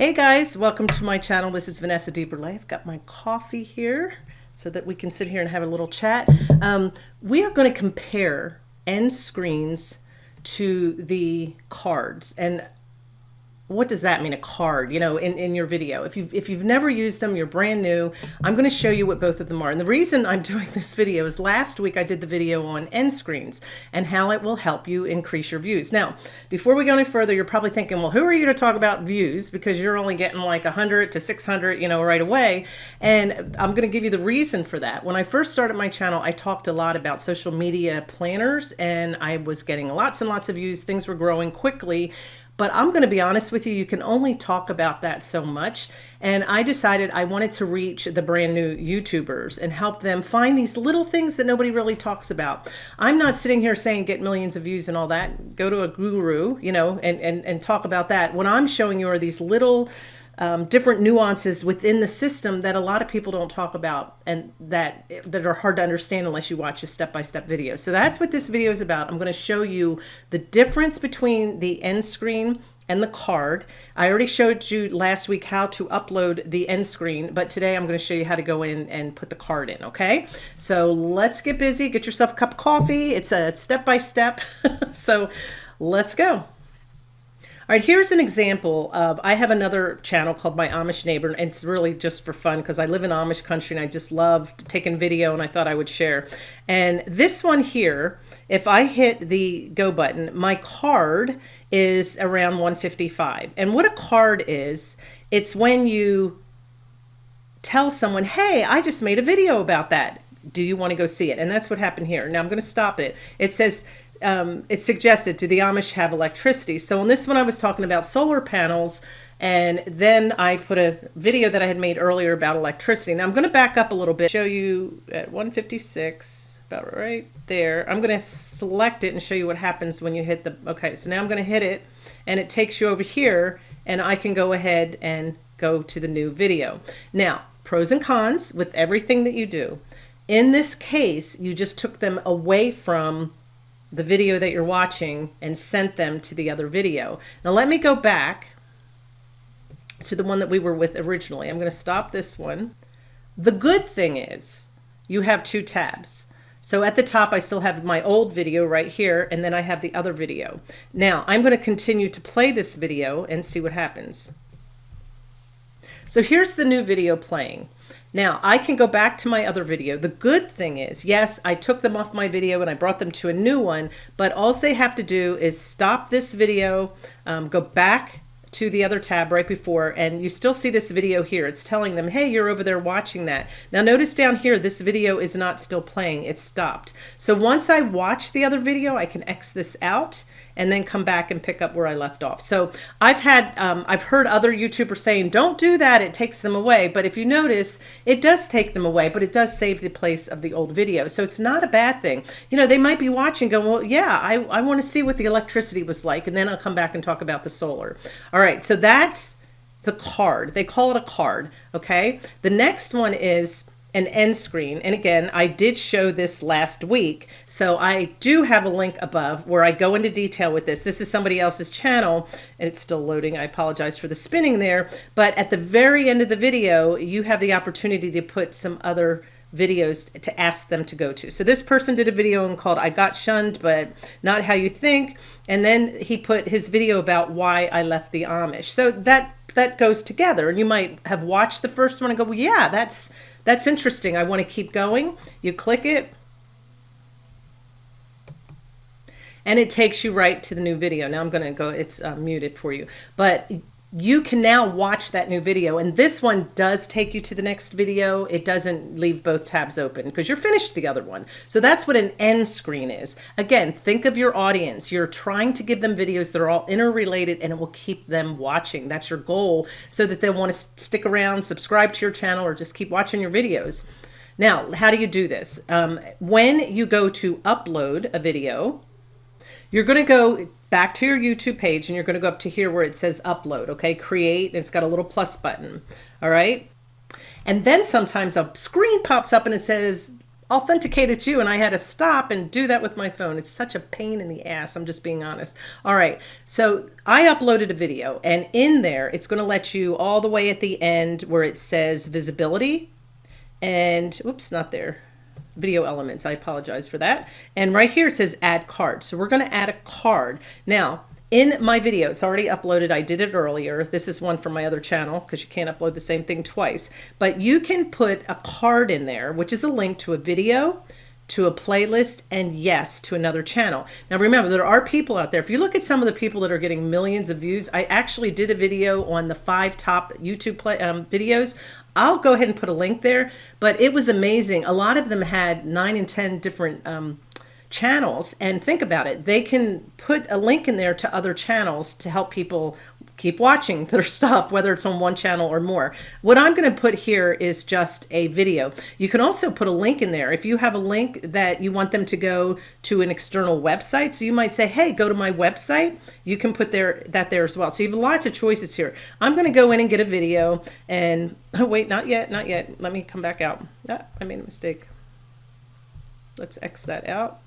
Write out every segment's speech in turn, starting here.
Hey guys, welcome to my channel. This is Vanessa DeBurle. I've got my coffee here so that we can sit here and have a little chat. Um, we are going to compare end screens to the cards. And what does that mean a card you know in, in your video? If you've if you've never used them you're brand new i'm going to show you what both of them are. And the reason i'm doing this video is last week i did the video on end screens and how it will help you increase your views. Now before we go any further you're probably thinking well who are you to talk about views? Because you're only getting like 100 to 600 you know right away. And i'm going to give you the reason for that. When i first started my channel i talked a lot about social media planners and i was getting lots and lots of views. Things were growing quickly but I'm going to be honest with you, you can only talk about that so much. And I decided I wanted to reach the brand new YouTubers and help them find these little things that nobody really talks about. I'm not sitting here saying get millions of views and all that. Go to a guru, you know, and, and, and talk about that. What I'm showing you are these little um, different nuances within the system that a lot of people don't talk about and that that are hard to understand unless you watch a step-by-step -step video. So that's what this video is about. I'm going to show you the difference between the end screen and the card. I already showed you last week how to upload the end screen, but today I'm going to show you how to go in and put the card in, okay? So let's get busy. Get yourself a cup of coffee. It's a step-by-step. -step. so let's go. All right, here's an example of, I have another channel called My Amish Neighbor, and it's really just for fun because I live in Amish country and I just love taking video and I thought I would share. And this one here, if I hit the go button, my card is around 155. And what a card is, it's when you tell someone, hey, I just made a video about that. Do you want to go see it? And that's what happened here. Now I'm going to stop it. It says um, it's suggested, do the Amish have electricity? So on this one, I was talking about solar panels, and then I put a video that I had made earlier about electricity. Now I'm going to back up a little bit, show you at 156, about right there. I'm going to select it and show you what happens when you hit the, okay, so now I'm going to hit it, and it takes you over here, and I can go ahead and go to the new video. Now, pros and cons with everything that you do. In this case, you just took them away from the video that you're watching and sent them to the other video. Now let me go back to the one that we were with originally. I'm going to stop this one. The good thing is you have two tabs. So at the top, I still have my old video right here, and then I have the other video. Now I'm going to continue to play this video and see what happens. So here's the new video playing. Now I can go back to my other video. The good thing is, yes, I took them off my video and I brought them to a new one, but all they have to do is stop this video, um, go back to the other tab right before and you still see this video here. It's telling them hey you're over there watching that. Now notice down here this video is not still playing. It's stopped. So once I watch the other video I can X this out and then come back and pick up where I left off. So I've had, um, I've heard other YouTubers saying, don't do that, it takes them away. But if you notice, it does take them away, but it does save the place of the old video. So it's not a bad thing. You know, they might be watching going, well, yeah, I, I want to see what the electricity was like. And then I'll come back and talk about the solar. All right, so that's the card. They call it a card, okay? The next one is an end screen. And again, I did show this last week. So I do have a link above where I go into detail with this. This is somebody else's channel and it's still loading. I apologize for the spinning there. But at the very end of the video, you have the opportunity to put some other videos to ask them to go to. So this person did a video called I Got Shunned, but Not How You Think. And then he put his video about why I left the Amish. So that that goes together. And you might have watched the first one and go, well, yeah, that's that's interesting. I want to keep going. You click it. And it takes you right to the new video. Now I'm going to go, it's uh, muted for you. But you can now watch that new video. And this one does take you to the next video. It doesn't leave both tabs open because you're finished the other one. So that's what an end screen is. Again, think of your audience. You're trying to give them videos that are all interrelated and it will keep them watching. That's your goal so that they'll want to stick around, subscribe to your channel, or just keep watching your videos. Now, how do you do this? Um, when you go to upload a video, you're going to go back to your YouTube page and you're going to go up to here where it says upload, okay? Create, it's got a little plus button, all right? And then sometimes a screen pops up and it says authenticated you and I had to stop and do that with my phone. It's such a pain in the ass. I'm just being honest. All right. So I uploaded a video and in there, it's going to let you all the way at the end where it says visibility and oops, not there video elements. I apologize for that. And right here it says add card. So we're going to add a card. Now, in my video, it's already uploaded. I did it earlier. This is one from my other channel because you can't upload the same thing twice. But you can put a card in there, which is a link to a video, to a playlist, and yes, to another channel. Now remember, there are people out there. If you look at some of the people that are getting millions of views, I actually did a video on the five top YouTube play, um, videos. I'll go ahead and put a link there, but it was amazing. A lot of them had nine and 10 different um, channels and think about it. They can put a link in there to other channels to help people keep watching their stuff, whether it's on one channel or more. What I'm going to put here is just a video. You can also put a link in there. If you have a link that you want them to go to an external website, so you might say, hey, go to my website, you can put there that there as well. So you have lots of choices here. I'm going to go in and get a video and oh, wait, not yet, not yet. Let me come back out. Ah, I made a mistake. Let's X that out.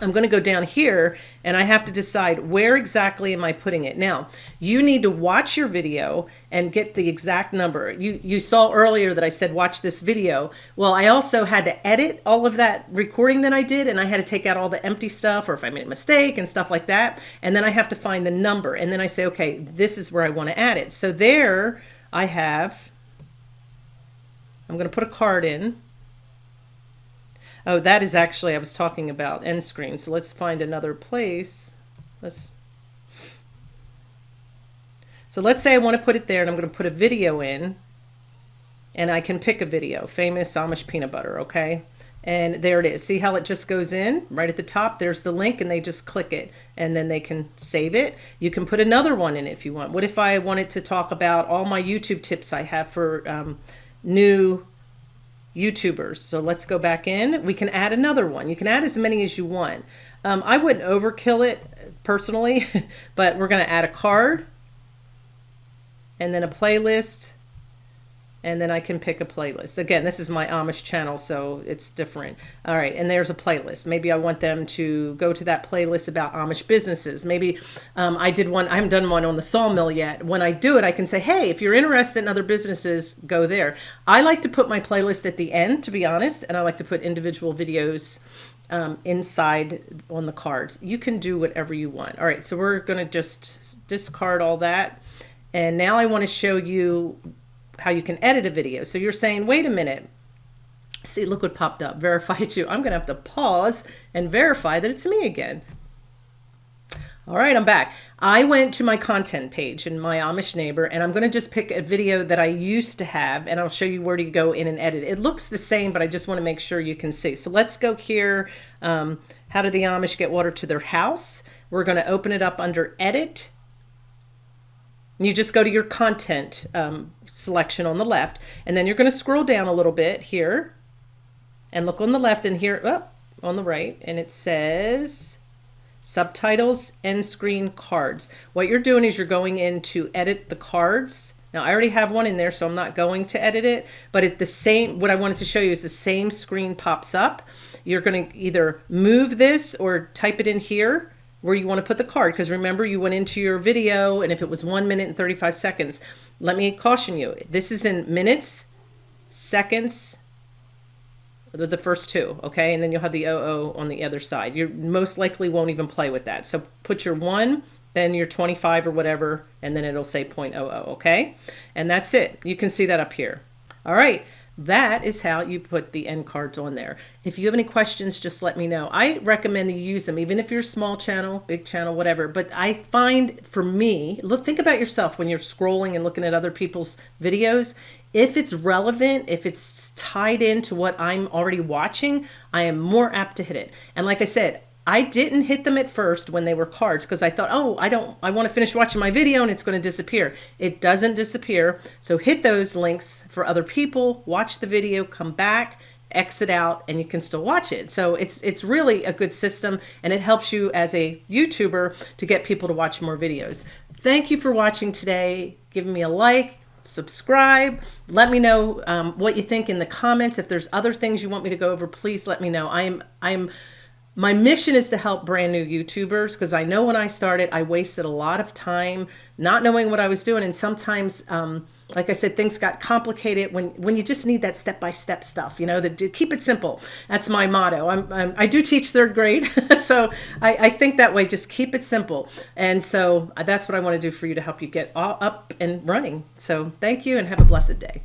I'm going to go down here and I have to decide where exactly am I putting it. Now, you need to watch your video and get the exact number. You, you saw earlier that I said watch this video. Well, I also had to edit all of that recording that I did and I had to take out all the empty stuff or if I made a mistake and stuff like that. And then I have to find the number and then I say, okay, this is where I want to add it. So there I have, I'm going to put a card in Oh, that is actually, I was talking about end screen. So let's find another place. Let's, so let's say I want to put it there and I'm going to put a video in and I can pick a video, famous Amish peanut butter. Okay. And there it is. See how it just goes in right at the top. There's the link and they just click it and then they can save it. You can put another one in if you want. What if I wanted to talk about all my YouTube tips I have for um, new YouTubers. So let's go back in. We can add another one. You can add as many as you want. Um, I wouldn't overkill it personally, but we're going to add a card and then a playlist and then I can pick a playlist. Again, this is my Amish channel, so it's different. All right, and there's a playlist. Maybe I want them to go to that playlist about Amish businesses. Maybe um, I did one, I haven't done one on the sawmill yet. When I do it, I can say, hey, if you're interested in other businesses, go there. I like to put my playlist at the end, to be honest, and I like to put individual videos um, inside on the cards. You can do whatever you want. All right, so we're gonna just discard all that. And now I wanna show you how you can edit a video. So you're saying, wait a minute, see, look what popped up, verified you. I'm gonna have to pause and verify that it's me again. All right, I'm back. I went to my content page in my Amish neighbor, and I'm going to just pick a video that I used to have, and I'll show you where to go in and edit. It looks the same, but I just want to make sure you can see. So let's go here. Um, how do the Amish get water to their house? We're going to open it up under Edit, you just go to your content um, selection on the left, and then you're going to scroll down a little bit here and look on the left and here, oh, on the right, and it says subtitles and screen cards. What you're doing is you're going in to edit the cards. Now I already have one in there, so I'm not going to edit it, but at the same, what I wanted to show you is the same screen pops up. You're going to either move this or type it in here where you want to put the card because remember you went into your video and if it was one minute and 35 seconds let me caution you this is in minutes seconds the first two okay? And then you'll have the OO on the other side. You most likely won't even play with that. So put your one then your 25 or whatever and then it'll say 0.00 okay? And that's it. You can see that up here. All right that is how you put the end cards on there. If you have any questions, just let me know. I recommend you use them, even if you're a small channel, big channel, whatever. But I find for me, look, think about yourself when you're scrolling and looking at other people's videos. If it's relevant, if it's tied into what I'm already watching, I am more apt to hit it. And like I said, I didn't hit them at first when they were cards because I thought, oh, I don't, I want to finish watching my video and it's going to disappear. It doesn't disappear. So hit those links for other people, watch the video, come back, exit out, and you can still watch it. So it's, it's really a good system and it helps you as a YouTuber to get people to watch more videos. Thank you for watching today, Give me a like, subscribe. Let me know um, what you think in the comments. If there's other things you want me to go over, please let me know. I am I am my mission is to help brand new YouTubers because I know when I started, I wasted a lot of time not knowing what I was doing. And sometimes, um, like I said, things got complicated when, when you just need that step-by-step -step stuff, you know, that keep it simple. That's my motto. I'm, I'm i do teach third grade. so I, I, think that way, just keep it simple. And so uh, that's what I want to do for you to help you get all up and running. So thank you and have a blessed day.